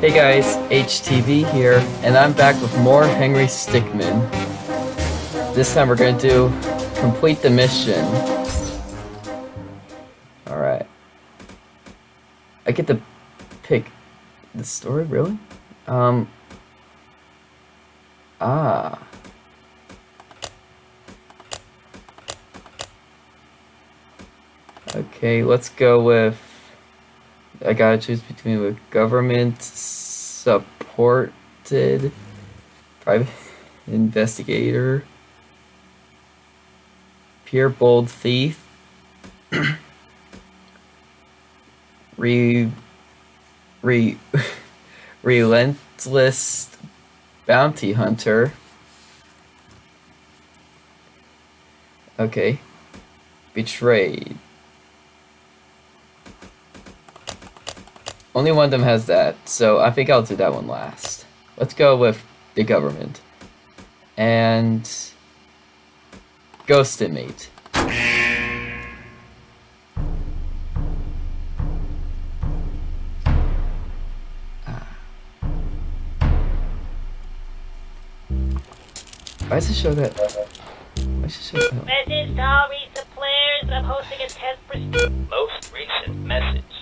Hey guys, HTV here, and I'm back with more Henry Stickmin. This time we're gonna do complete the mission. Alright. I get to pick the story, really? Um. Ah. Okay, let's go with I gotta choose between a government supported private investigator, pure bold thief, re, re, relentless bounty hunter. Okay. Betrayed. Only one of them has that, so I think I'll do that one last. Let's go with the government. And... Ghostimate. Ah. Why does it show that? Why does it show that? Message to all recent players. I'm hosting a test for Most recent message.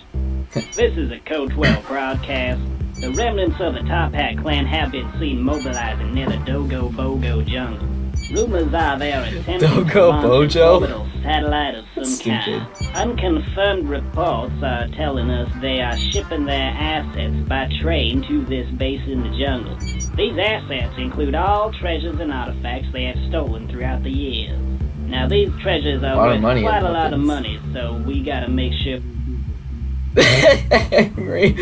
This is a Code 12 broadcast. The remnants of the Toppat clan have been seen mobilizing near the Dogo Bogo jungle. Rumors are they are attempting Dogo to launch a orbital satellite of some kind. Unconfirmed reports are telling us they are shipping their assets by train to this base in the jungle. These assets include all treasures and artifacts they have stolen throughout the years. Now these treasures are A lot of worth money quite a lot of money, so we gotta make sure Henry.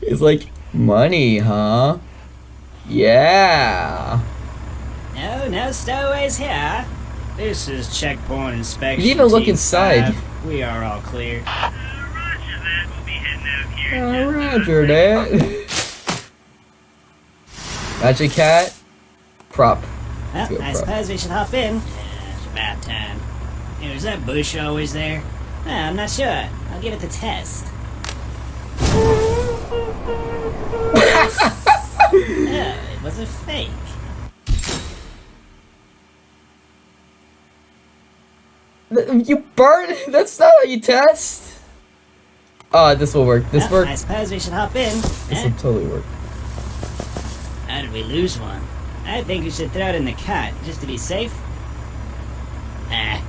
He's like, money, huh? Yeah. No, no stowaways here. This is checkpoint inspection. You even look inside. five. We are all clear. Oh, roger that. Magic cat. Prop. Well, I suppose we should hop in. Uh, it's about time. Hey, is that bush always there? I'm not sure. I'll give it the test. oh, it was a fake. You burn? That's not how you test. Oh, this will work. This Well, work. I suppose we should hop in. This Eh? will totally work. How did we lose one? I think we should throw it in the cot, just to be safe. Ah,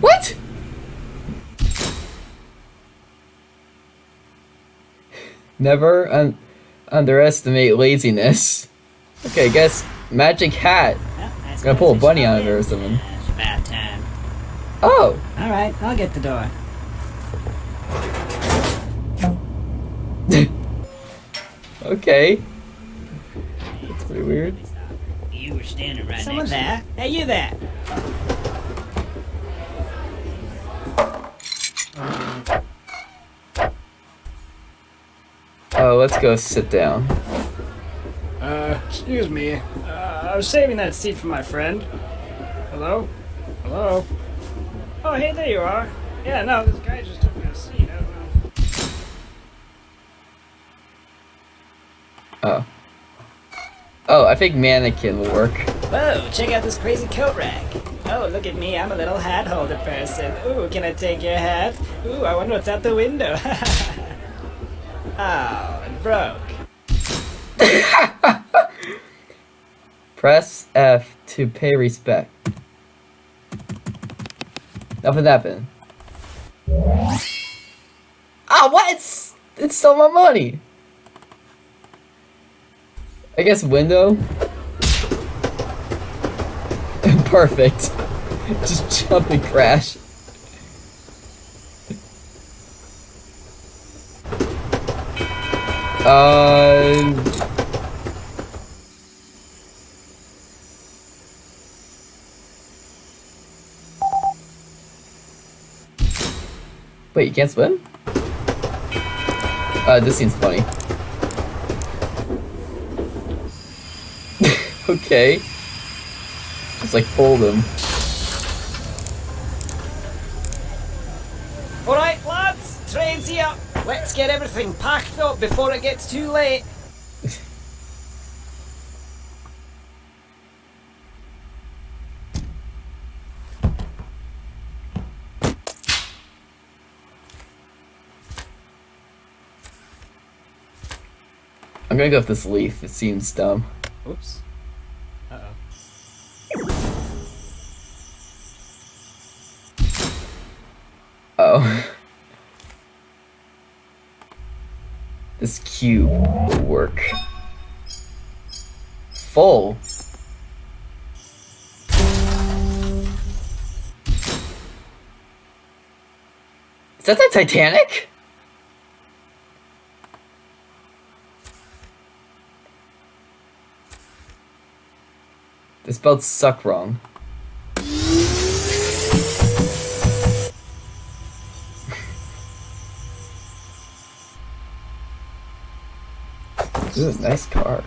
What? Never un- underestimate laziness. Okay, guess magic hat. well, I Gonna pull a bunny out of there or something. It's about time. Oh, Alright, I'll get the door. okay. That's pretty weird. You were standing right Someone there? Hey, you there? Let's go sit down. Uh, excuse me. Uh, I was saving that seat for my friend. Hello? Hello? Oh, hey, there you are. Yeah, no, this guy just took my seat. I don't know. Oh. Oh, I think mannequin will work. Whoa, check out this crazy coat rack. Oh, look at me, I'm a little hat holder person. Ooh, can I take your hat? Ooh, I wonder what's out the window. oh, broke. Press F to pay respect. Nothing happened. Ah, what? It's, it stole my money. I guess window. Perfect. Just jump and crash. Uh. Wait, you can't swim? Uh, this seems funny. okay. Just like fold them. Alright, lads, train's here. Let's get everything packed up before it gets too late. I'm gonna go with this leaf. It seems dumb. Oops. This cube will work. Full. Is that the Titanic? The spelled suck wrong. Ooh, nice car.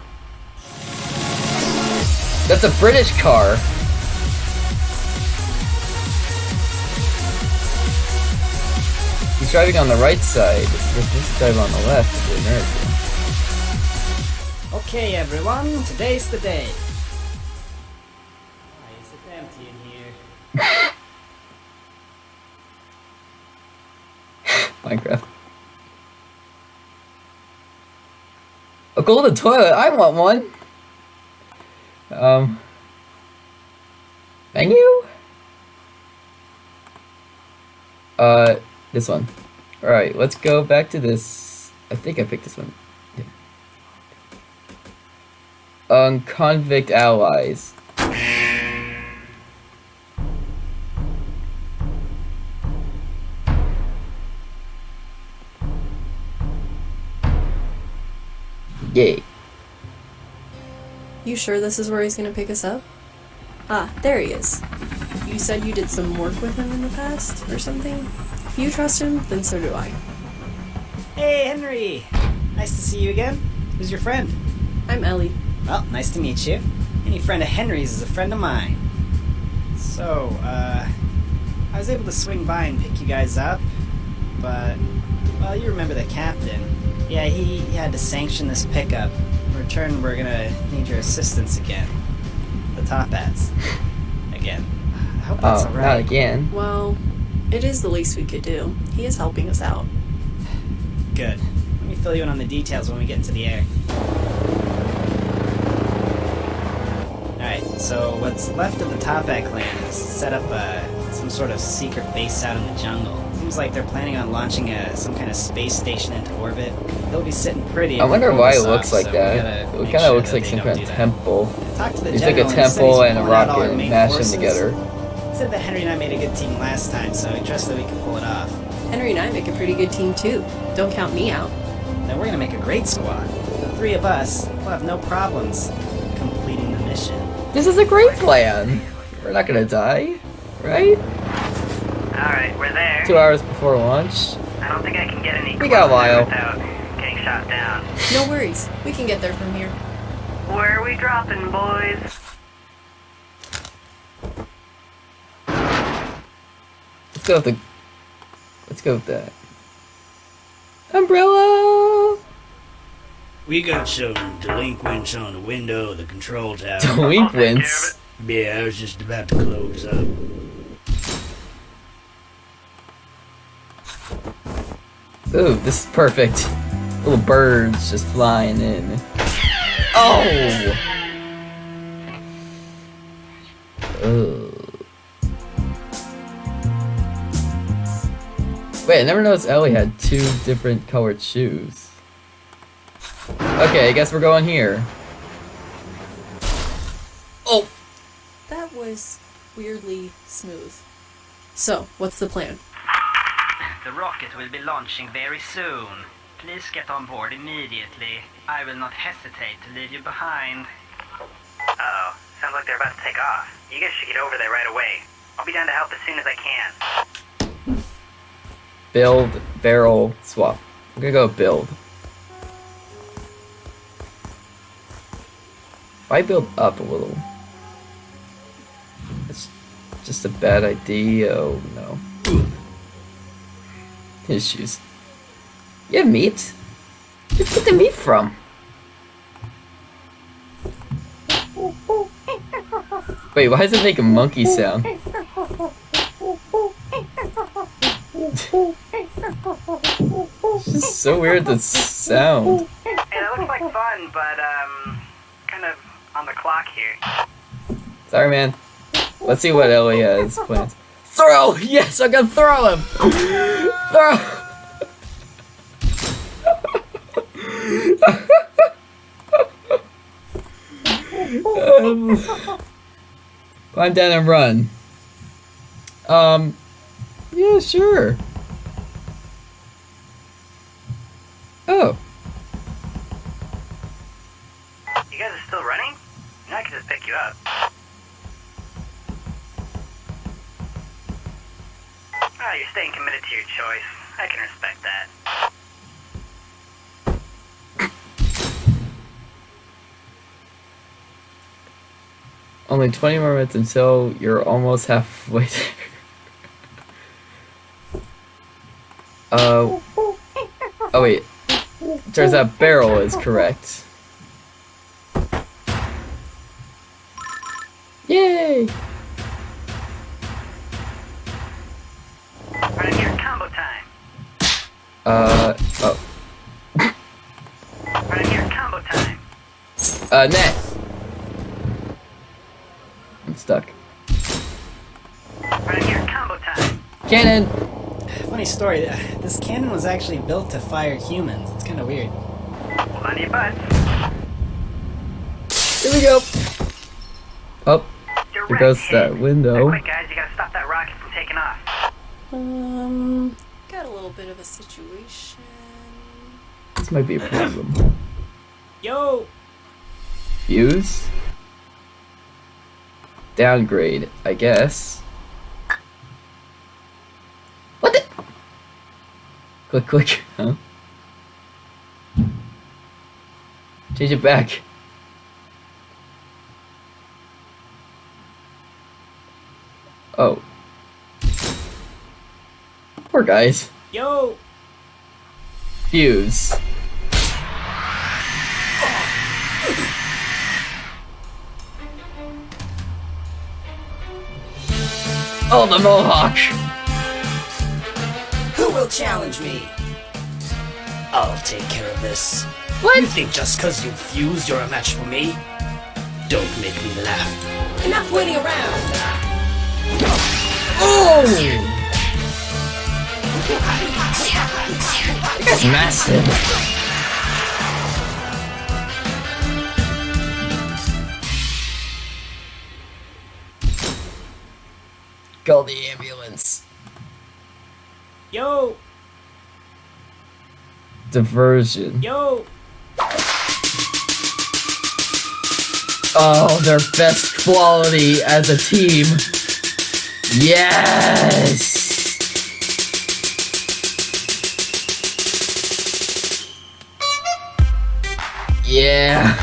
That's a British car. He's driving on the right side. This this driving on the left of the American. Okay, everyone, today's the day. Why is it empty in here? Minecraft. A golden toilet. I want one. Um. Menu. Uh, this one. All right, let's go back to this. I think I picked this one. Yeah. Um, convict allies. Yay. You sure this is where he's gonna pick us up? Ah, there he is. You said you did some work with him in the past, or something? If you trust him, then so do I. Hey, Henry! Nice to see you again. Who's your friend? I'm Ellie. Well, nice to meet you. Any friend of Henry's is a friend of mine. So, uh, I was able to swing by and pick you guys up, but, well, you remember the captain. Yeah, he, he had to sanction this pickup. In return, we're gonna need your assistance again. The top hats. Again. I hope that's Oh, not alright. again. Well, it is the least we could do. He is helping us out. Good. Let me fill you in on the details when we get into the air. Alright, so what's left of the Toppat clan is set up uh, some sort of secret base out in the jungle. Seems like they're planning on launching a, some kind of space station into orbit. They'll be sitting pretty. I wonder why it looks off, like so that. It kind of sure looks like some kind of temple. Talk to the It's like a general, and he said he's temple and a pulling out all our rocket main mashed them together. He said that Henry and I made a good team last time, so I trust that we can pull it off. Henry and I make a pretty good team too. Don't count me out. Then we're gonna make a great squad. The three of us will have no problems completing the mission. This is a great plan. We're not gonna die, right? Alright, we're there. Two hours before launch. I don't think I can get any We got a while. without getting shot down. No worries. We can get there from here. Where are we dropping, boys? Let's go with the. Let's go with that. Umbrella. We got some delinquents on the window of the control tower. Delinquents. yeah, I was just about to close up. Ooh, this is perfect. Little birds just flying in. Oh. Ugh. Wait, I never noticed Ellie had two different colored shoes. Okay, I guess we're going here. Oh! That was weirdly smooth. So, what's the plan? The rocket will be launching very soon. Please get on board immediately. I will not hesitate to leave you behind. Oh, sounds like they're about to take off. You guys should get over there right away. I'll be down to help as soon as I can. Build, barrel, swap. I'm gonna go build. Why build up a little? It's just a bad idea. Oh no. His shoes. You have meat? Where'd you get the meat from? Wait, why does it make a monkey sound? it's just so weird the sound. Hey, that looks like fun, but, um, kind of on the clock here. Sorry, man. Let's see what Ellie has planned. Throw! Yes, I can throw him! throw! um, climb down and run. Um, yeah, sure. Oh, You guys are still running? I can just pick you up. Oh, you're staying committed to your choice. I can respect that. only 20 more minutes until you're almost halfway there. Uh, oh wait. Turns out barrel is correct. Yay! Right combo time. Uh, oh, Right here, combo time. uh, net. I'm stuck. Right here, combo time. Cannon! Funny story. uh, This cannon was actually built to fire humans. It's kind of weird. Hold on to your butts. Here we go! Oh, You're there goes that Now, window. quick, guys, you gotta stop that rocket from taking off. Um, got a little bit of a situation. This might be a problem. Yo! Fuse? Downgrade, I guess. What the? Click, click, huh? Change it back. Oh. Poor guys. Yo! Fuse. Oh, the Mohawk! Who will challenge me? I'll take care of this. What? You think just because you fused you're a match for me? Don't make me laugh. Enough waiting around. Oh! That's massive. Call the ambulance. Yo! Diversion. Yo! Oh, their best quality as a team. Yes! Yeah.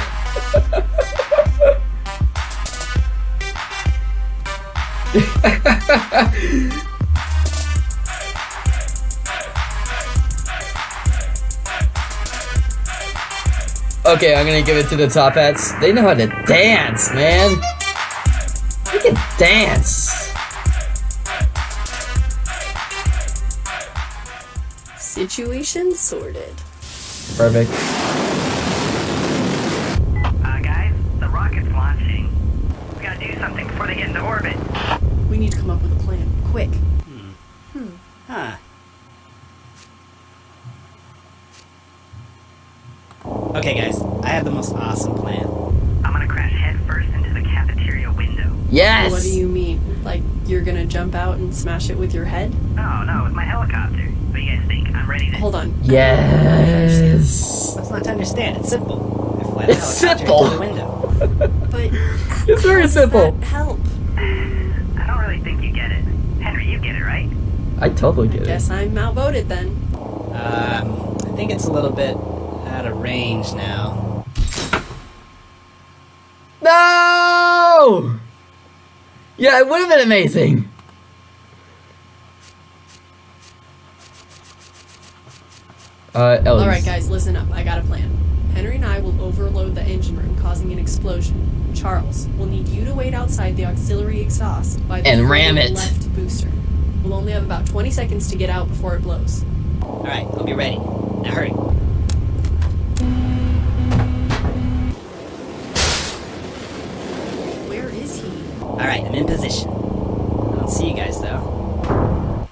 Okay, I'm gonna give it to the top hats. They know how to dance, man. They can dance. Situation sorted. Perfect. Uh, guys, the rocket's launching. We gotta do something before they get into orbit. We need to come up with a plan. Quick. Hmm. Huh. Okay, guys, I have the most awesome plan. I'm gonna crash headfirst into the cafeteria window. Yes. What do you mean? Like, you're gonna jump out and smash it with your head? No, no, with my helicopter. What do you guys think? I'm ready to. Hold on. Yes. That's not to understand? It's simple. I fly It's helicopter simple. into the window. But. It's very simple. that help? I don't really think you get it. Henry, you get it, right? I totally get it. Guess I'm outvoted then. Um, I think it's a little bit out of range now. No. Yeah, it would have been amazing. Uh, Ellie's. Alright, guys, listen up. I got a plan. Henry and I will overload the engine room, causing an explosion. Charles, we'll need you to wait outside the auxiliary exhaust by the And ram it. left booster. We'll only have about 20 seconds to get out before it blows. Alright, I'll be ready. Now hurry. Where is he? Alright, I'm in position. I don't see you guys though.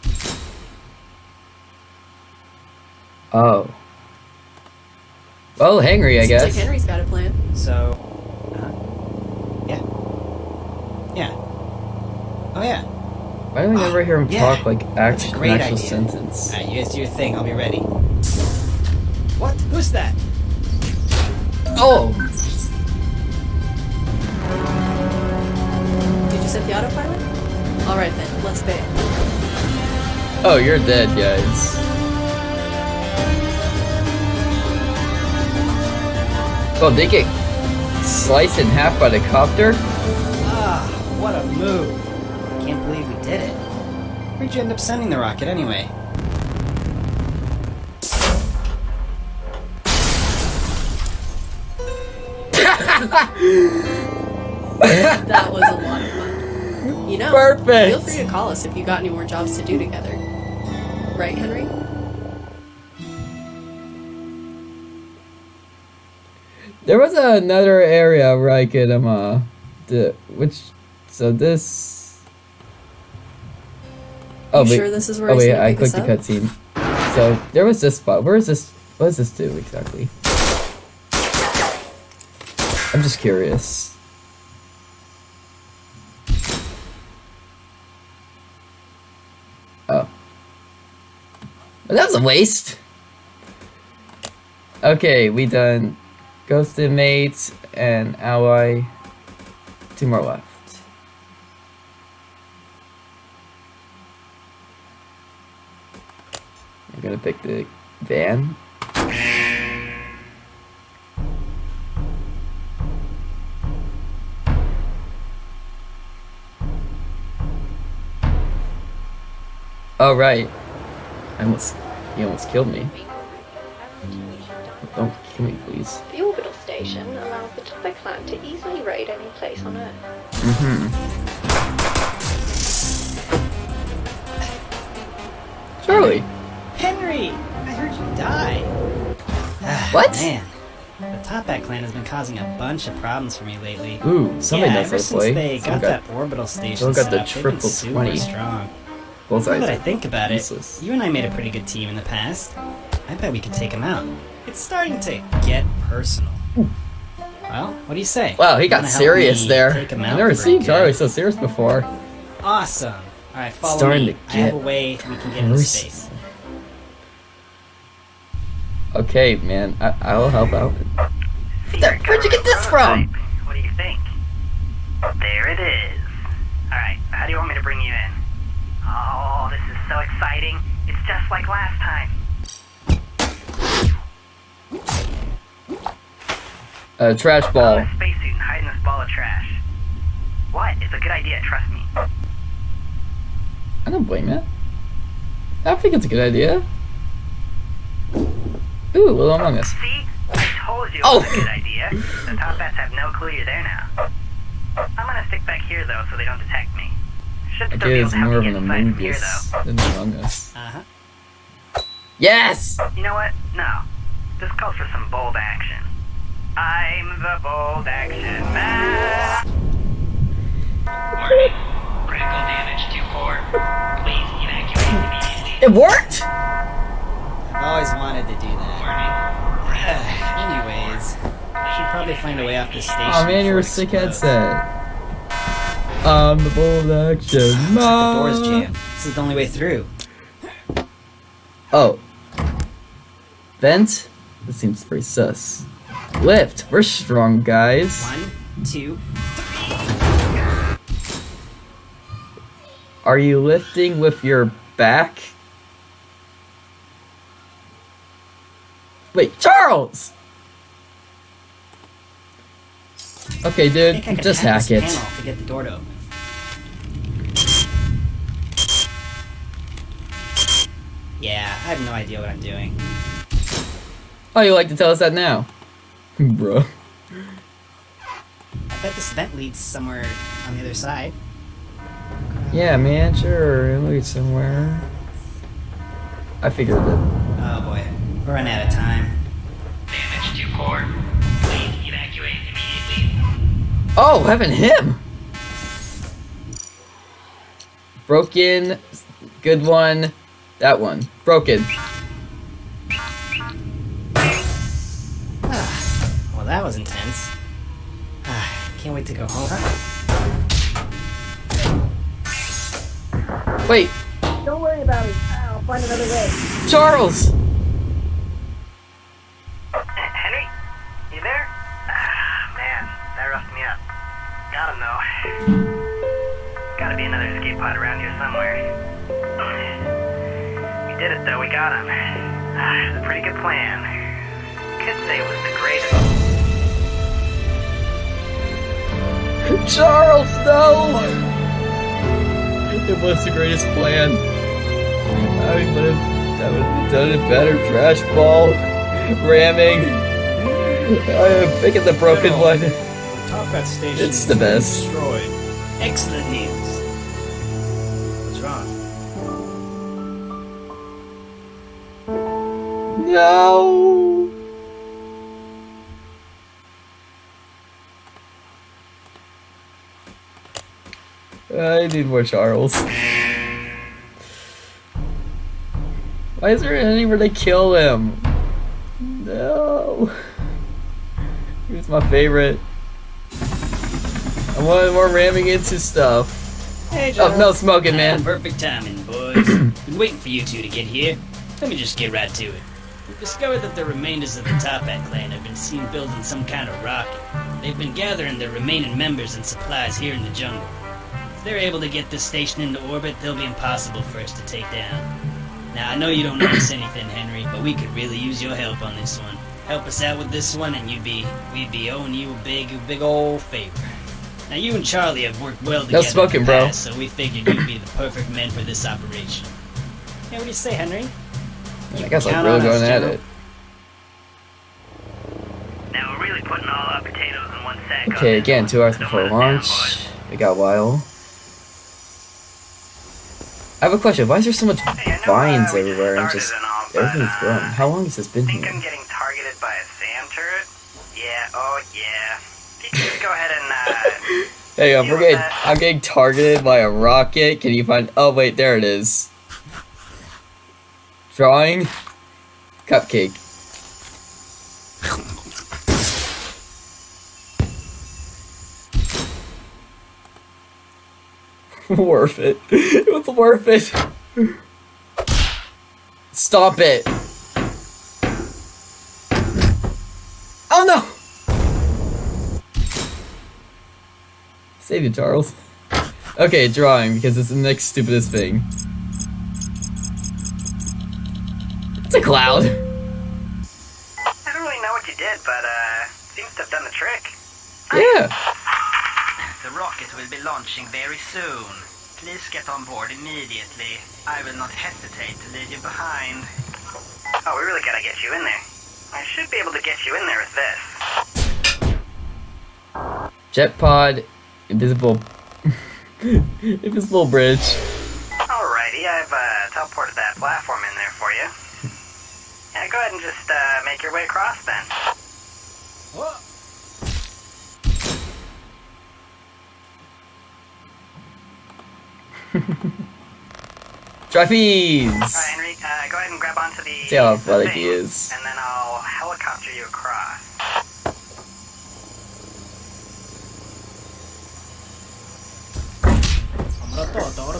Oh. Well, Henry, I Seems guess. like Henry's got a plan. So, uh, yeah. Yeah. Oh yeah. Why do we never hear him Yeah, talk like act- an actual idea. sentence? Alright, you guys do your thing, I'll be ready. What? Who's that? Oh! Did you set the autopilot? Alright then, let's bail. Oh, you're dead, guys. Oh, they get sliced in half by the copter? Ah, what a move. I can't believe we did it. Where'd you end up sending the rocket anyway? That was a lot of fun. You know, Perfect. feel free to call us if you got any more jobs to do together. Right, Henry? There was another area where I could, um, uh, the, which, so this... Oh, you wait. sure this is where Oh I wait, I clicked the cutscene. So there was this spot. Where is this? What does this do exactly? I'm just curious. Oh, but that was a waste. Okay, we done ghost inmates and ally. Two more left. I'm gonna pick the van. Oh right. I almost you almost killed me. Don't kill me please. The orbital station allows the top clan to easily raid any place on Earth. Mm-hmm. Henry! I heard you die. What? Man, the Toppat clan has been causing a bunch of problems for me lately. Ooh, somebody yeah, knows ever since play. they got, got that orbital station someone got set the up, they've been triple super 20. strong. both Now eyes. that I think about it, you and I made a pretty good team in the past. I bet we could take him out. It's starting to get personal. Well, what do you say? Wow, he You got serious there. I've out never for seen? Charlie so serious before. Awesome. All right, follow Starting me. to I have get a way we can get into space. Okay, man, I I'll help out. Secret where'd you get this from? What do you think? There it is. Alright, how do you want me to bring you in? Oh, this is so exciting. It's just like last time. Uh, trash Put ball. on a spacesuit and hide in this ball of trash. What? It's a good idea, trust me. I don't blame it. I think it's a good idea. Ooh, Little Among Us. See? I told you it Oh. was a good idea. The top bats have no clue you're there now. I'm gonna stick back here though so they don't detect me. Should I still be able to help more you of get an inside Among from here Us than Among Us. Uh huh. Yes! You know what? No. This calls for some bold action. I'm the bold action man. Warning. Critical damage to core. Please evacuate immediately. It worked! I've always wanted to do that. Anyways, I should probably find a way off this oh, station. Oh man, you're a sick explodes. headset. I'm the bold action The door's jammed. This is the only way through. Oh. Vent? This seems pretty sus. Lift. We're strong, guys. One, two, three. Are you lifting with your back? Wait, Charles! Okay, I think I dude, just hack it. to get the door to open. Yeah, I have no idea what I'm doing. Oh, you like to tell us that now? Bro. I bet this vent leads somewhere on the other side. Yeah, man, sure. It leads somewhere. I figured it. Oh boy, we're running out of time. Damage to core. Please evacuate immediately. Oh, having him! Broken. Good one. That one. Broken. Well, that was intense. Ah, can't wait to go home. Wait, Don't worry about it. I'll find another way. Charles! Henry? You there? Ah, man, that roughed me up. Got him though. Gotta be another escape pod around here somewhere. We did it though, we got him. It was a pretty good plan. Could say it was the greatest. Charles, no! It was the greatest plan. I would have, I would have done it better. Trash ball, ramming. I am picking the broken one. Top Hat station. It's the best. Destroyed. Excellent news. What's wrong? No! I need more Charles. Why is there anywhere to kill him? No. He was my favorite. I wanted more ramming into stuff. Hey, Oh, no smoking, man. Perfect timing, boys. Been waiting for you two to get here. Let me just get right to it. We've discovered that the remainders of the Toppat clan have been seen building some kind of rocket. They've been gathering their remaining members and supplies here in the jungle. If they're able to get this station into orbit, they'll be impossible for us to take down. Now, I know you don't notice anything, Henry, but we could really use your help on this one. Help us out with this one, and you'd be we'd be owing you a big, big old favor. Now, you and Charlie have worked well together. in the smoking, bro. So we figured you'd be the perfect men for this operation. Hey, what do you say, Henry? I guess I'm really on us, going at General. it. Now we're really putting all our potatoes in one sack. Okay, this again, two hours before let us down, launch. boys. We got a while. I have a question. Why is there so much Hey, I know, vines uh, everywhere and just and all, but, everything's uh, growing? How long has this been think I'm getting targeted by a SAM turret? Yeah, oh yeah. Just go ahead and, uh, Hey, I'm getting. I'm getting targeted by a rocket. Can you find? Oh wait, there it is. Drawing. Cupcake. worth it. It was worth it. Stop it. Save it, Charles. Okay, drawing, because it's the next stupidest thing. It's a cloud. I don't really know what you did, but, uh, seems to have done the trick. Yeah. The rocket will be launching very soon. Please get on board immediately. I will not hesitate to leave you behind. Oh, we really gotta get you in there. I should be able to get you in there with this. Jet pod, invisible, invisible bridge. Alrighty, I've uh, teleported that platform in there for you. Yeah, go ahead and just uh, make your way across then. Trapeze. Alright, Henry, uh, go ahead and grab onto the. See how athletic he is. And then I'll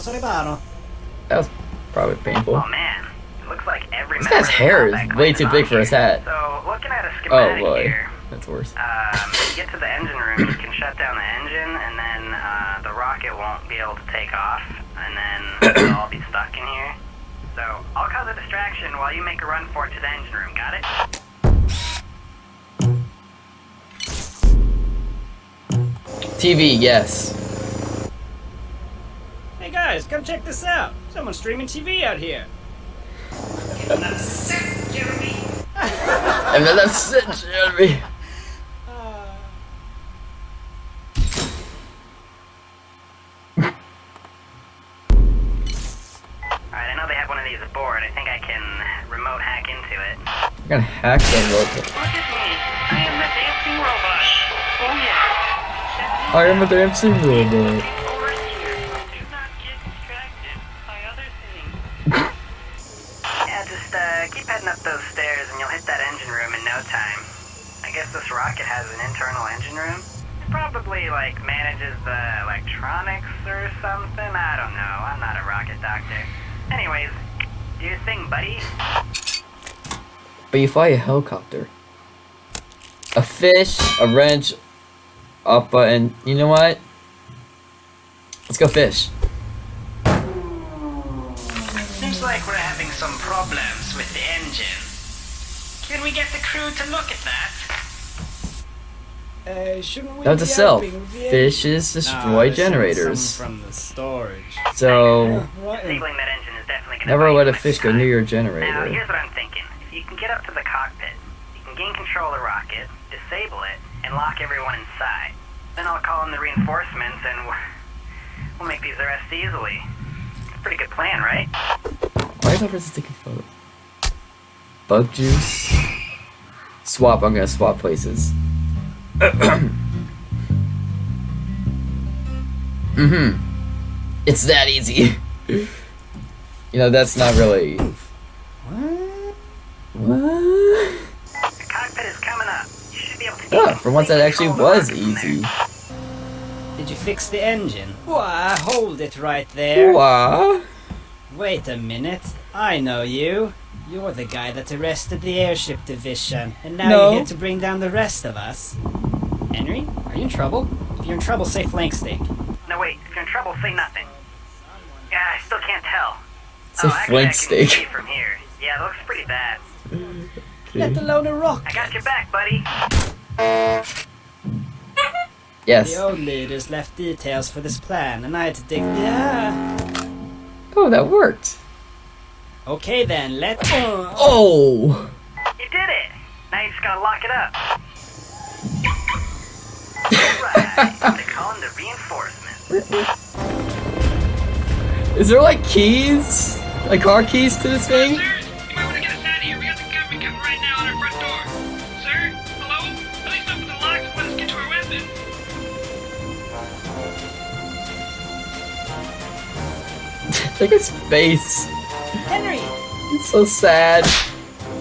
That was probably painful. Oh man, it looks like every This guy's hair is way too big for his here. hat. So, looking at a Oh boy, here, that's worse. um, you get to the engine room, you can shut down the engine, and then uh, the rocket won't be able to take off, and then we'll all be stuck in here. So, I'll cause a distraction while you make a run for it to the engine room, got it? TV, yes. Hey guys, come check this out. Someone's streaming TV out here. MLF Jeremy. And then that's it, Jeremy. Alright, I know they have one of these aboard. I think I can remote hack into it. I'm gonna hack that robot. Look at me. I am the dancing robot. Oh yeah. I am a dancing robot. Over here. Do not get distracted by other things. yeah, just uh, keep heading up those stairs and you'll hit that engine room in no time. I guess this rocket has an internal engine room. It probably like manages the electronics or something. I don't know. I'm not a rocket doctor. Anyways, do your thing, buddy. But you fly a helicopter. A fish, a wrench, a button. You know what? Let's go fish. Seems like we're having some problems with the engine. Can we get the crew to look at that? Uh, shouldn't we Note to be self: helping fishes destroy this is generators. From the storage. So What in- Disabling that engine is definitely gonna never let a much fish go near your Now, generator. here's what I'm thinking. If you can get up to the cockpit, you can gain control of the rocket, disable it, and lock everyone inside. Then I'll call in the reinforcements and we'll- we'll make these arrests easily. It's a pretty good plan, right? Why is that person taking photo? Bug juice. Swap. I'm gonna swap places. mm-hmm. It's that easy. you know that's not really. What? The cockpit is coming up. You should be able to Oh, for once that actually was rocket from there. easy. Did you fix the engine? Why, hold it right there. Wah. Wait a minute. I know you. You're the guy that arrested the airship division, and now No. you're here to bring down the rest of us. Henry, are you in trouble? If you're in trouble, say flank steak. No, wait. If you're in trouble, say nothing. Yeah, I still can't tell. Say oh, actually, flint I steak. from here. Yeah, it looks pretty bad. Let alone a rock. I got your back, buddy. Yes. The old leaders left details for this plan, and I had to dig. Yeah. Uh, oh, that worked. Okay then, let's. Oh. You did it. Now you just gotta lock it up. Alright, they call in the reinforcements. Is there like keys? Like car keys to this thing? Look at his face. Henry! It's so sad.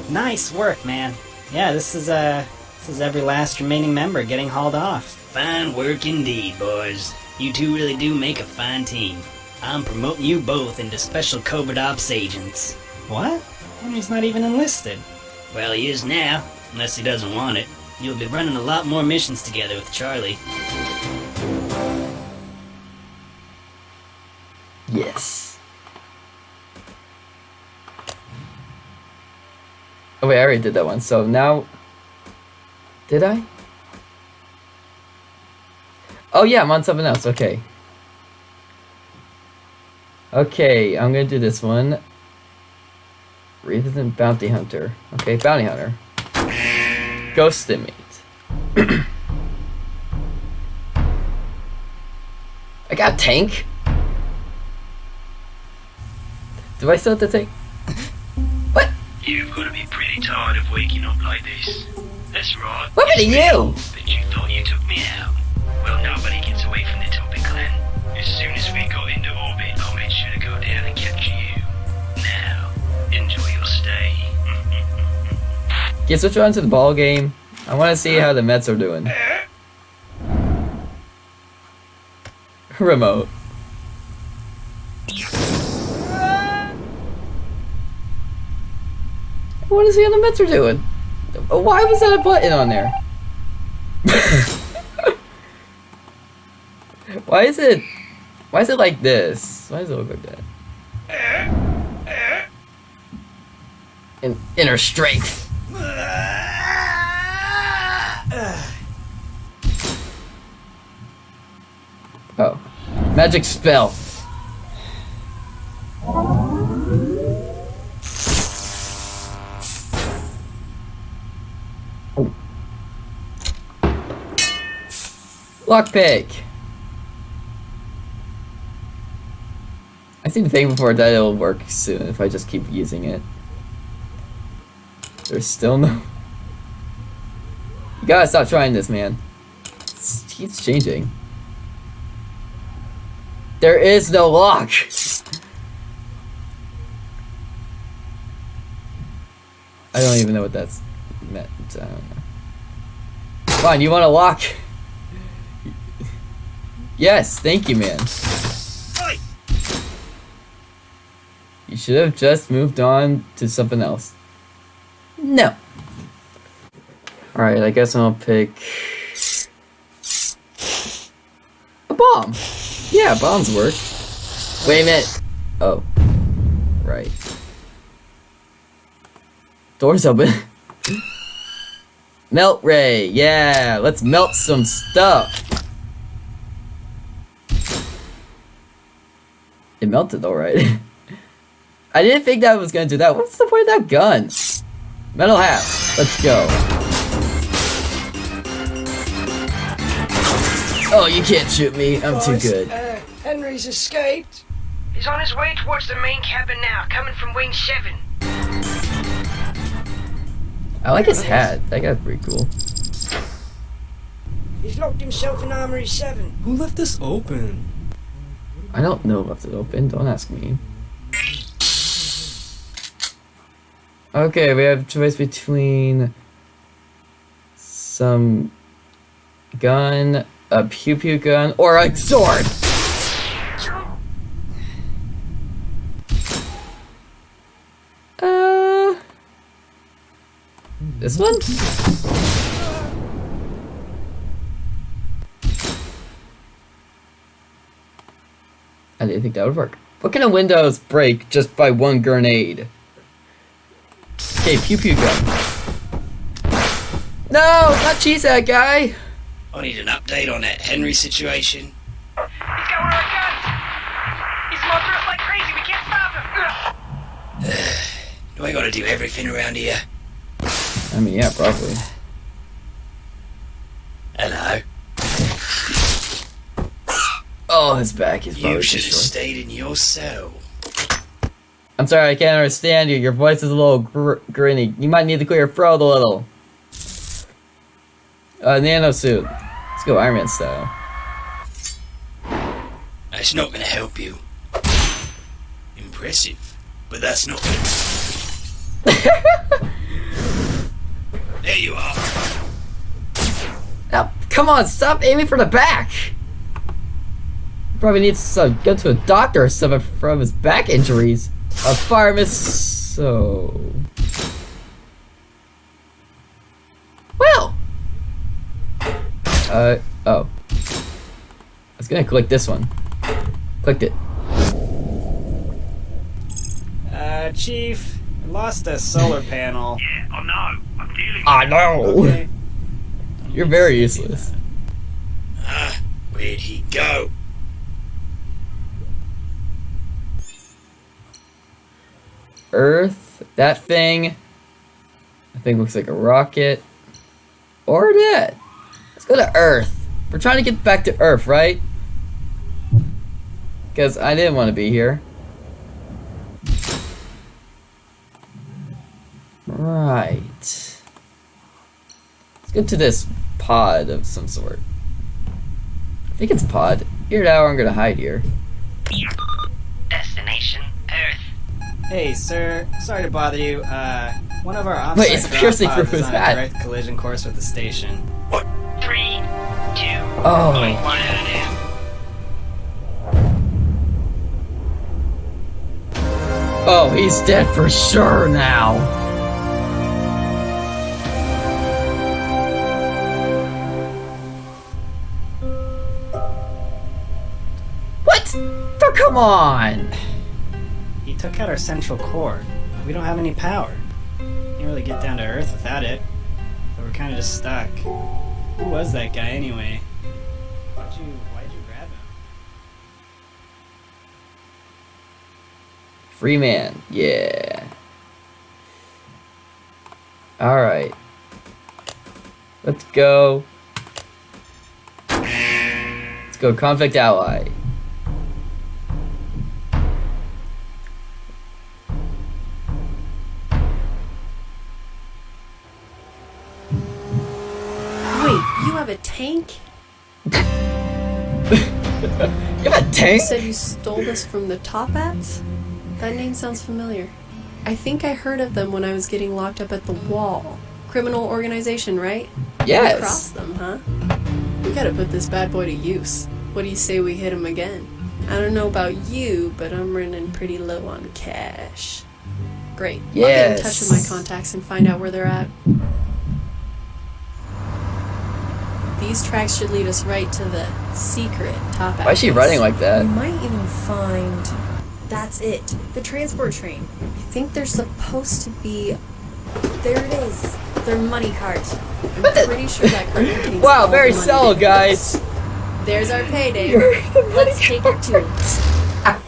Nice work, man. Yeah, this is uh, this is every last remaining member getting hauled off. Fine work indeed, boys. You two really do make a fine team. I'm promoting you both into special covert ops agents. What? Henry's not even enlisted. Well, he is now, unless he doesn't want it. You'll be running a lot more missions together with Charlie. Yes. Oh wait, I already did that one. So now, did I? Oh yeah, I'm on something else. Okay. Okay, I'm gonna do this one. Resident Bounty Hunter. Okay, Bounty Hunter. Ghost inmate. I got tank. Do I still have to take? You've got to be pretty tired of waking up like this. That's right. What to you? But you thought you took me out. Well, nobody gets away from the Toppat Clan. As soon as we got into orbit, I made sure to go down and capture you. Now, enjoy your stay. Get switch on to the ball game. I want to see how the Mets are doing. Uh. Remote. I want to the Mets are doing. Why was that a button on there? why is it? Why is it like this? Why does it look like that? In, inner strength. Oh. Magic spell. Lockpick. I seem to think before that it'll work soon if I just keep using it. There's still no... You gotta stop trying this, man. It keeps changing. There is no lock! I don't even know what that's meant. Know. Fine, you want a lock? Yes, thank you, man. You should have just moved on to something else. No. Alright, I guess I'll pick... A bomb! Yeah, bombs work. Wait a minute. Oh. Right. Doors open. melt ray, yeah, let's melt some stuff. It melted though, right? I didn't think that was gonna do that. What's the point of that gun? Metal hat, let's go. Oh, you can't shoot me. I'm too good. Uh, Henry's escaped. He's on his way towards the main cabin now, coming from Wing 7. I like his hat. That guy's pretty cool. He's locked himself in Armory 7. Who left this open? I don't know left it open. Don't ask me. Okay, we have choice between some gun, a pew pew gun, or a sword. Uh, this one? I didn't think that would work. What can a Windows break just by one grenade? Okay, pew pew gun. No, not cheese that guy. I need an update on that Henry situation. He's got one of our guns! He's mobbing us like crazy, we can't stop him! Do I gotta do everything around here? I mean, yeah, probably. Hello. Oh, his back is You should have stayed in your cell. I'm sorry, I can't understand you. Your voice is a little gr grinny. You might need to clear your throat a little. Uh, nano suit. Let's go Iron Man style. That's not gonna help you. Impressive, but that's not gonna. there you are. Now, come on, stop aiming for the back. Probably needs to go to a doctor or something from his back injuries. A fire miss. So. Well. Uh oh. I was gonna click this one. Clicked it. Uh, Chief, I lost a solar panel. Yeah, I know. I'm dealing with I know. Okay. You're very useless. Ah, where'd he go? Earth. That thing. I think looks like a rocket. Or that. Let's go to Earth. We're trying to get back to Earth, right? Because I didn't want to be here. Right. Let's go to this pod of some sort. I think it's a pod. Here now I'm gonna hide here. Destination. Hey, sir. Sorry to bother you. Uh, one of our offsite Wait, it's drop piercing pods through is his hat. direct collision course with the station. What? Three, two, Oh. one. Oh, he's dead for sure now. What? Oh, come on. Took out our central core. We don't have any power. Can't really get down to Earth without it. So we're kind of just stuck. Who was that guy anyway? Why'd you Why'd you grab him? Free man. Yeah. Alright. Let's go. Let's go convict ally. A You said you stole this from the Toppats? That name sounds familiar. I think I heard of them when I was getting locked up at the wall. Criminal organization, right? We Yes. crossed them, huh? We gotta put this bad boy to use. What do you say we hit him again? I don't know about you, but I'm running pretty low on cash. Great. Yes. I'll get in touch with my contacts and find out where they're at. These tracks should lead us right to the secret top Why is she address. running like that? We might even find. That's it. The transport train. I think there's supposed to be. There it is. Their money cart. I'm pretty sure that card contains Wow, very the money subtle, guys. There's our payday. Let's take it to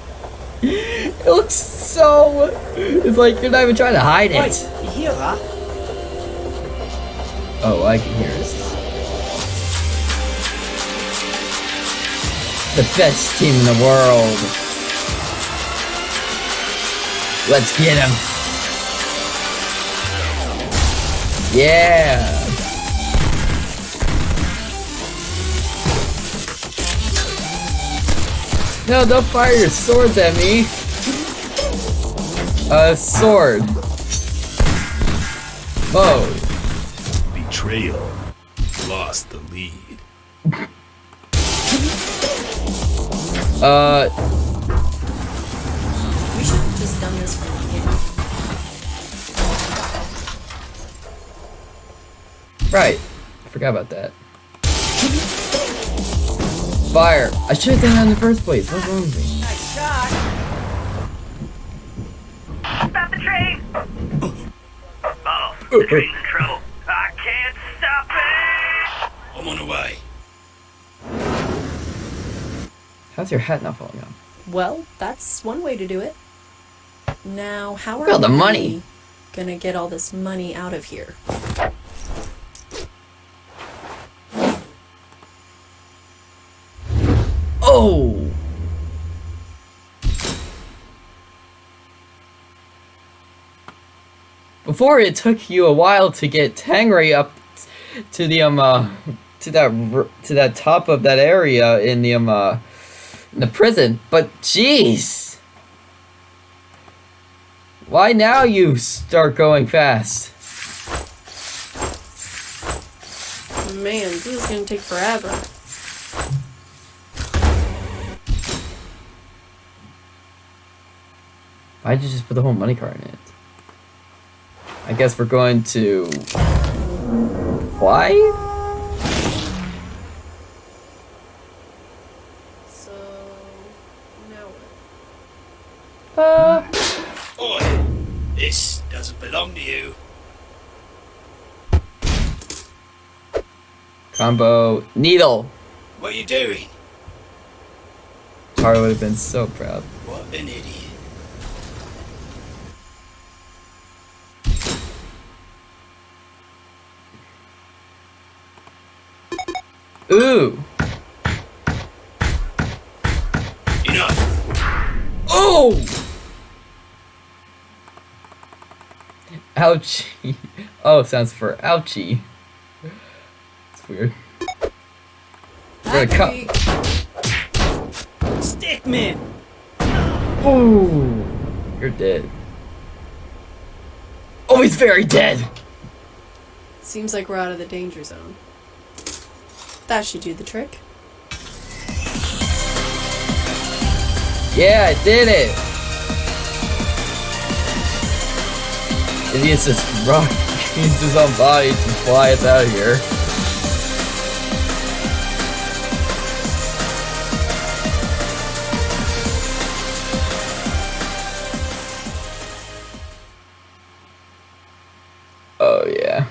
It it looks so. It's like you're not even trying to hide Oi, it. you hear that? Oh, I can hear it. The best team in the world. Let's get him. Yeah. No, don't fire your swords at me. Uh, sword. Whoa. Betrayal. Lost Uh, We should have just done this from the beginning. right. I forgot about that. Fire. I should have done that in the first place. What's wrong with me? Nice shot. Stop the train! Oh, the train's in trouble. I can't stop it! I'm on the way. How's your hat not falling off? Well, that's one way to do it. Now, how Look are all the we money. gonna get all this money out of here? Oh! Before it took you a while to get Tangray up to the um uh, to that to that top of that area in the um uh, in the prison, but jeez, why now you start going fast? Man, this is gonna take forever. Why'd you just put the whole money card in it? I guess we're going to fly. Uh, Oi! This doesn't belong to you. combo needle. What are you doing? Tara would have been so proud. What an idiot. Ooh. Enough. Oh. Ouchie. Oh, sounds for ouchie. It's weird. For the cup. Stickman! Ooh. You're dead. Oh, he's very dead. Seems like we're out of the danger zone. That should do the trick. Yeah, I did it. It uses this rock. He his own body to fly out of here. Oh yeah,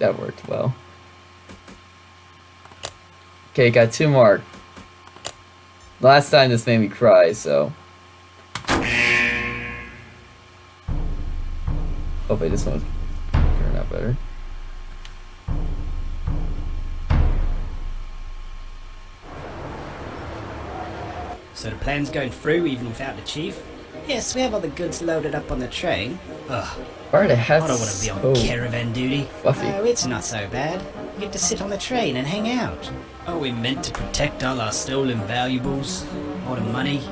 that worked well. Okay, got two more. Last time this made me cry, so. Oh, Hopefully this one's turn out better. So the plan's going through even without the chief? Yes, we have all the goods loaded up on the train. Ugh, Why are the hats I don't want to be on so caravan duty. fluffy? Oh, it's not so bad. We get to sit on the train and hang out. Are we meant to protect all our stolen valuables? All the money?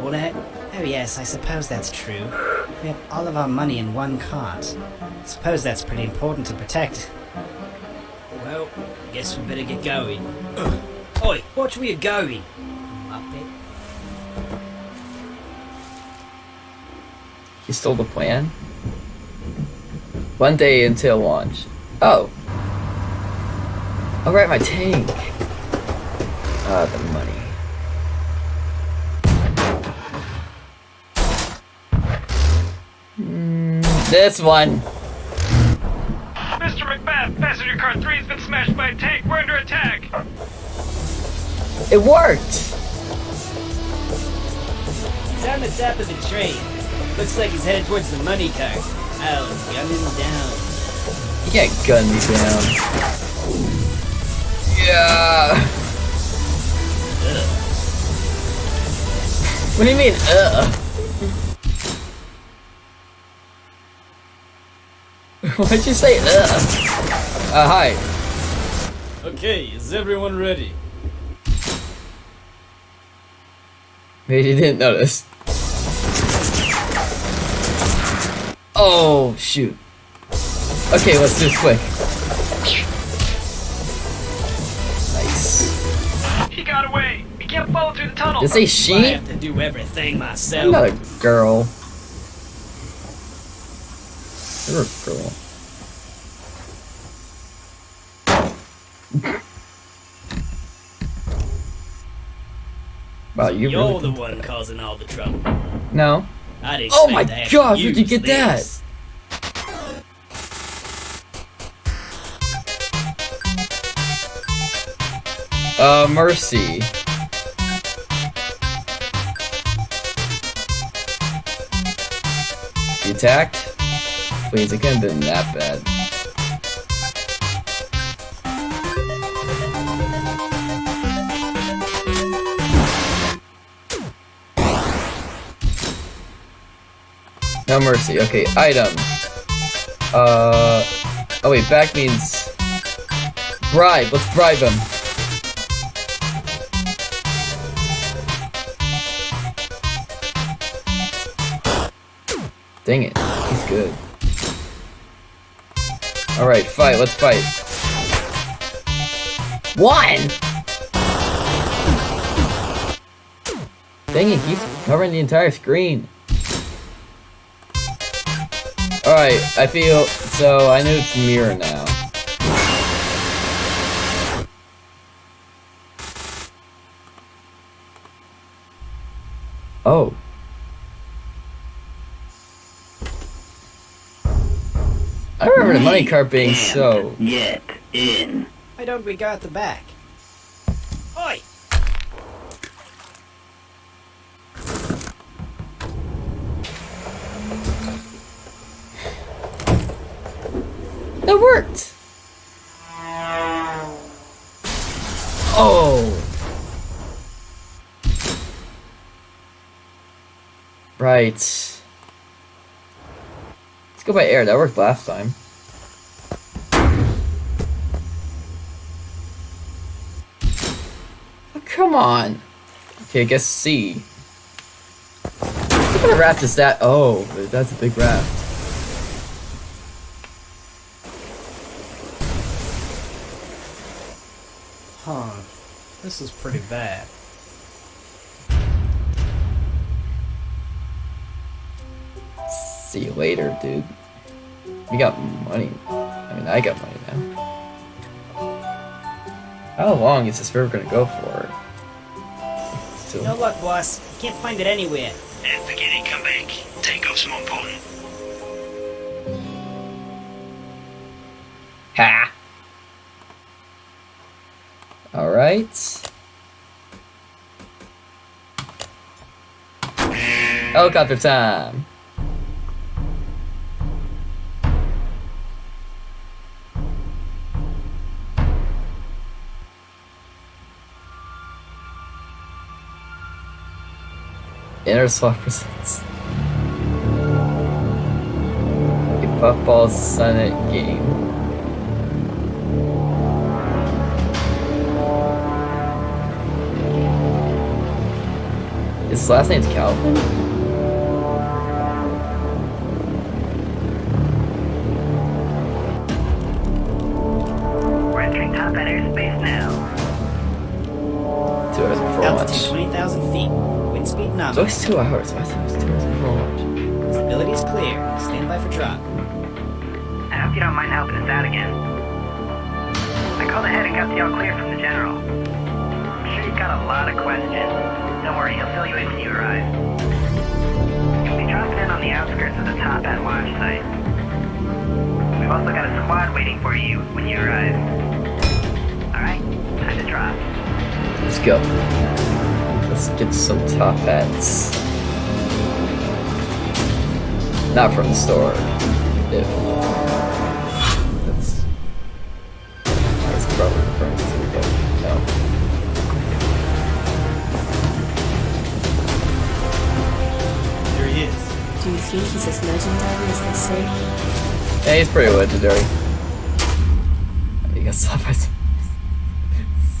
All that? Oh yes, I suppose that's true. We have all of our money in one cart. Suppose that's pretty important to protect. Well, I guess we better get going. Oi, watch where you're going. Muppet. He stole the plan? One day until launch. Oh. Alright, my tank. Ah, the money. This one. Mr. Macbeth, passenger car 3 has been smashed by a tank. We're under attack. It worked! He's on the top of the train. Looks like he's headed towards the money car. I'll gun him down. You can't gun me down. Yeah. What do you mean, uh? Why'd you say, uh? Uh, hi. Okay, is everyone ready? Maybe you didn't notice. Oh, shoot. Okay, let's do this quick. Nice. He got away. He can't follow through the tunnel. Did it say I she? have to do everything I'm myself. not a girl. You're a girl. Wow, you You're really the one causing all the trouble. No. I'd Oh my gosh, where'd you get that? Uh, Mercy. You attacked? Please, it couldn't have been that bad. No mercy. Okay, item. Uh. Oh wait, back means bribe. Let's bribe him. Dang it, he's good. Alright, fight, let's fight. One! Dang it, he's covering the entire screen. Alright, I feel, so I know it's mirror now. Oh. I remember the money cart being so. Yet in. Why don't we go at the back? Right. Let's go by air, that worked last time. Oh, come on! Okay, I guess C. What kind of raft is that? Oh, that's a big raft. Huh. This is pretty bad. See you later, dude. We got money. I mean, I got money now. How long is this river gonna go for? Still- No luck, boss. Can't find it anywhere. And forget it, come back. Take off some important. Ha! Alright. Helicopter time! Inner swap results. A Puffball Senate game. His last name's Calvin? We're entering top end airspace now. Two hours before Altitude launch. 20,000 feet. Wind speed It's nominal. always two hours. I thought it was two hours before launch. Visibility is clear. Stand by for drop. I hope you don't mind helping us out again. I called ahead and got the all clear from the general. I'm sure you've got a lot of questions. Don't worry, he'll fill you in when you arrive. You'll be dropping in on the outskirts of the Toppat launch site. We've also got a squad waiting for you when you arrive. Alright, time to drop. Let's go. Let's get some top hats. Not from the store. If that's that's probably from the but no. There he is. Do you think he's as legendary as they say? Yeah, he's pretty legendary. You got slap by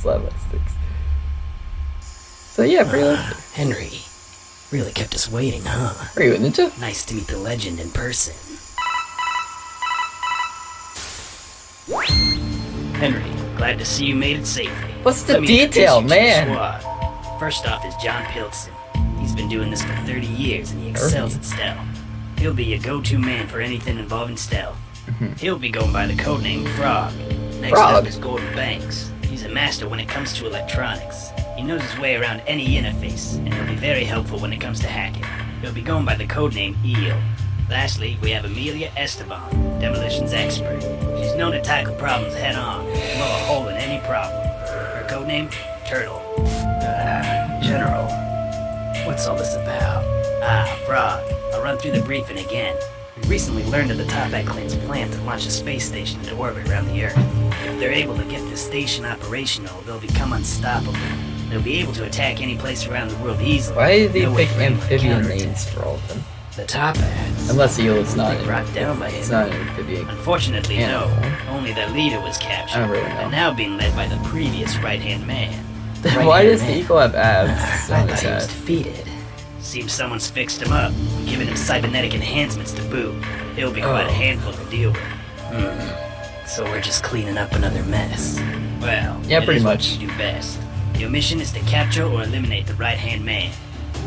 slap by sticks. So yeah, pretty ah, legendary. Henry. Really kept us waiting, huh? Are you a ninja? Nice to meet the legend in person. Henry, glad to see you made it safely. What's the Let detail, you to the man? squad. First off is John Pilson. He's been doing this for 30 years and he excels at stealth. He'll be your go-to man for anything involving stealth. Mm-hmm. He'll be going by the codename Frog. Next Frog? up is Gordon Banks. He's a master when it comes to electronics. He knows his way around any interface, and he'll be very helpful when it comes to hacking. He'll be going by the codename Eel. Lastly, we have Amelia Esteban, demolitions expert. She's known to tackle problems head on, and blow a hole in any problem. Her codename? Turtle. Uh, General, what's all this about? Ah, Frog. I'll run through the briefing again. We recently learned of the Toppat clan's plan to launch a space station into orbit around the Earth. If they're able to get this station operational, they'll become unstoppable. They'll be able to attack any place around the world easily. Why did they No pick for them to amphibian names for all of them? The Toppats. Unless eel is not. Brought down by It's not an amphibian. Unfortunately, no. Only their leader was captured. I don't really know. And now being led by the previous right-hand man. The Why does the eagle have abs I on thought he was defeated. Seems someone's fixed him up, giving him cybernetic enhancements to boot. It'll be quite Oh. a handful to deal with. Hmm. So we're just cleaning up another mess. Well, Yeah, pretty much. you do best. Your mission is to capture or eliminate the right-hand man.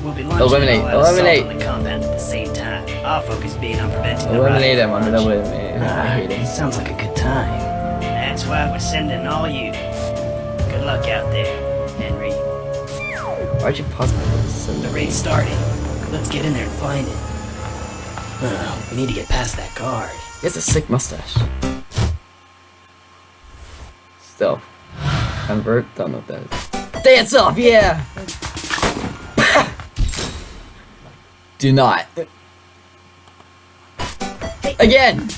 We'll be launching Eliminate, assault eliminate. on the compound at the same time. Our focus being on preventing the Eliminate him. I'm gonna eliminate him. Sounds like a good time. That's why we're sending all you. Good luck out there, Henry. Why'd you pause my? The raid's starting. Let's get in there and find it. We need to get past that guard. He has a sick mustache. Still. Convert? Don't know what that is. Dance off, yeah! Do not. Again!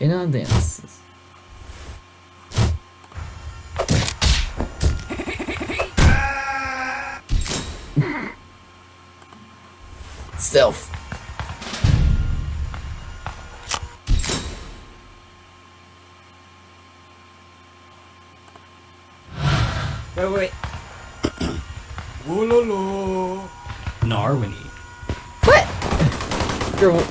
In know, dance. Stealth. Wait, wait. Whoa, Narwini. What? You're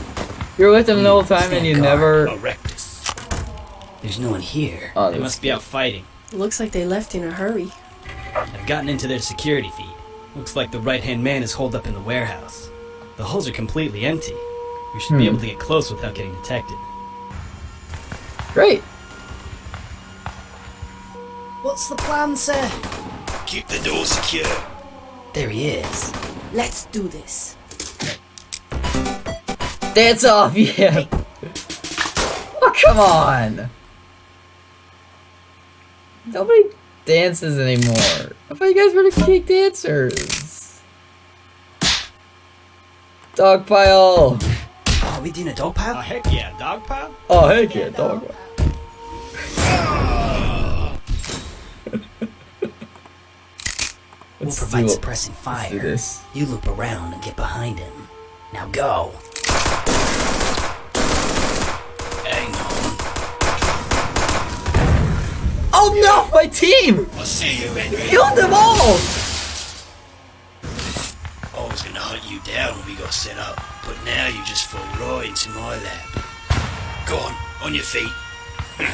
you're with him the whole time and you Stand never. Erectus. There's no one here. Oh, They that's- must be out fighting. Looks like they left in a hurry. I've gotten into their security feed. Looks like the right-hand man is holed up in the warehouse. The hulls are completely empty. We should be Hmm. able to get close without getting detected. Great. What's the plan, sir? Keep the door secure. There he is. Let's do this. Dance off, yeah. Oh, come on. Nobody dances anymore. I thought you guys were the cake dancers. Dogpile. Oh, we doing a dog pile? Oh, heck yeah, dog pile? Oh, heck yeah, dog. We'll Let's provide do it. suppressing Let's do fire. this. You loop around and get behind him. Now go. Hang on. Oh no, my team! I'll see you, Henry. Killed them all! I was gonna hunt you down when we got set up, but now you just fall right into my lap. Go on, on your feet.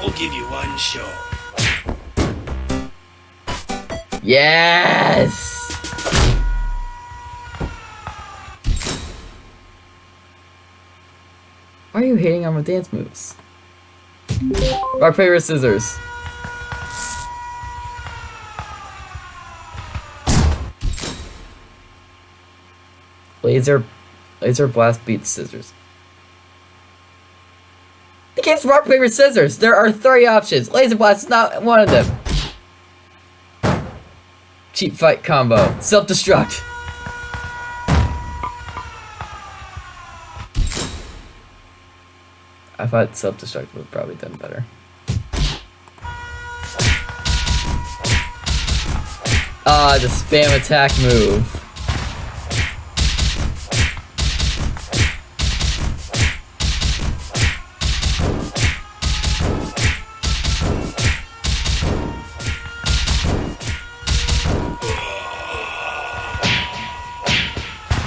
I'll give you one shot. Yes! Why are you hating on my dance moves? Rock, paper, scissors. Laser, laser blast beats scissors. The game's rock, paper, scissors. There are three options. Laser blast is not one of them. Cheap fight combo. Self-destruct. I thought self-destruct would have probably done better. Ah, the spam attack move.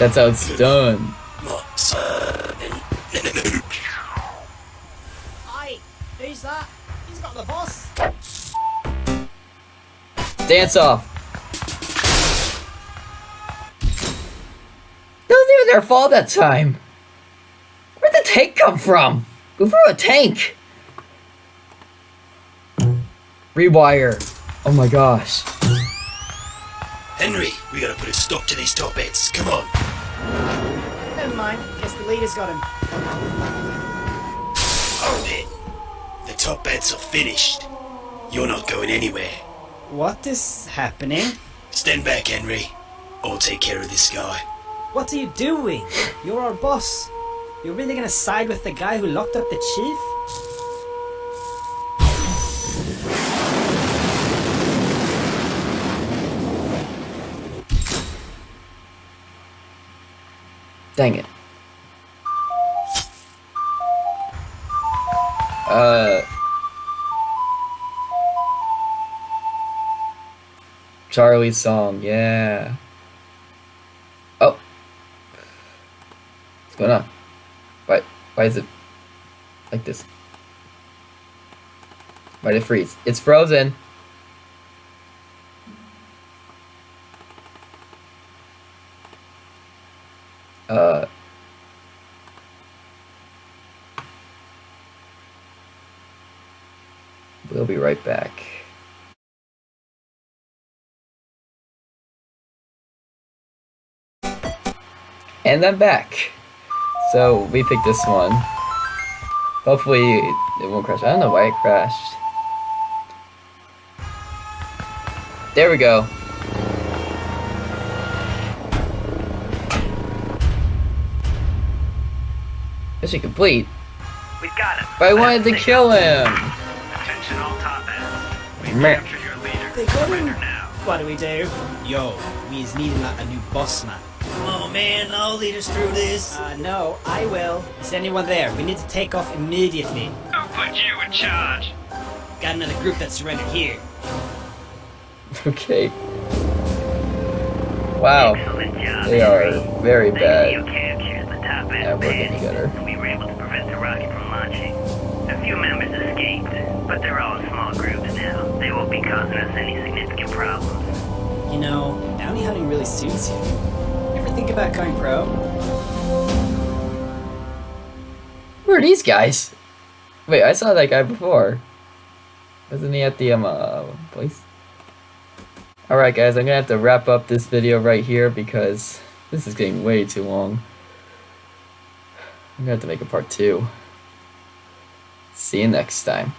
That's how it's done. Aye, who's that? He's got the boss. Dance off. It wasn't even their fault that time. Where'd the tank come from? Who threw a tank? Rewire. Oh my gosh. Henry, we gotta put a stop to these Toppats. Come on. Never mind. Guess the leader's got him. Hold it. The Toppats are finished. You're not going anywhere. What is happening? Stand back, Henry. I'll take care of this guy. What are you doing? You're our boss. You're really gonna side with the guy who locked up the chief? Dang it. Uh. Charlie's song, yeah. Oh. What's going on? Why, why is it like this? Why did it freeze? It's frozen. Uh. We'll be right back. And I'm back. So we picked this one. Hopefully it won't crash. I don't know why it crashed. There we go. Mission complete. We got him. But I wanted to kill him. Attention all Toppats. We've Meh. captured your leader. They got him. Now. What do we do? Yo, we is needing a, a new boss man. Come on, man. I'll lead us through this. Uh, no, I will. Is anyone there? We need to take off immediately. Who put you in charge? Got another group that surrendered here. Okay. Wow. Job, They are very Thanks to bad. your capture, the top Yeah, end working panicked, together. and we were able to few members escaped, but they're all in small groups now. They won't be causing us any significant problems. You know, bounty hunting really suits you. You ever think about going pro? Who are these guys? Wait, I saw that guy before. Wasn't he at the um uh, place? Alright guys, I'm gonna have to wrap up this video right here because this is getting way too long. I'm gonna have to make a part two. See you next time.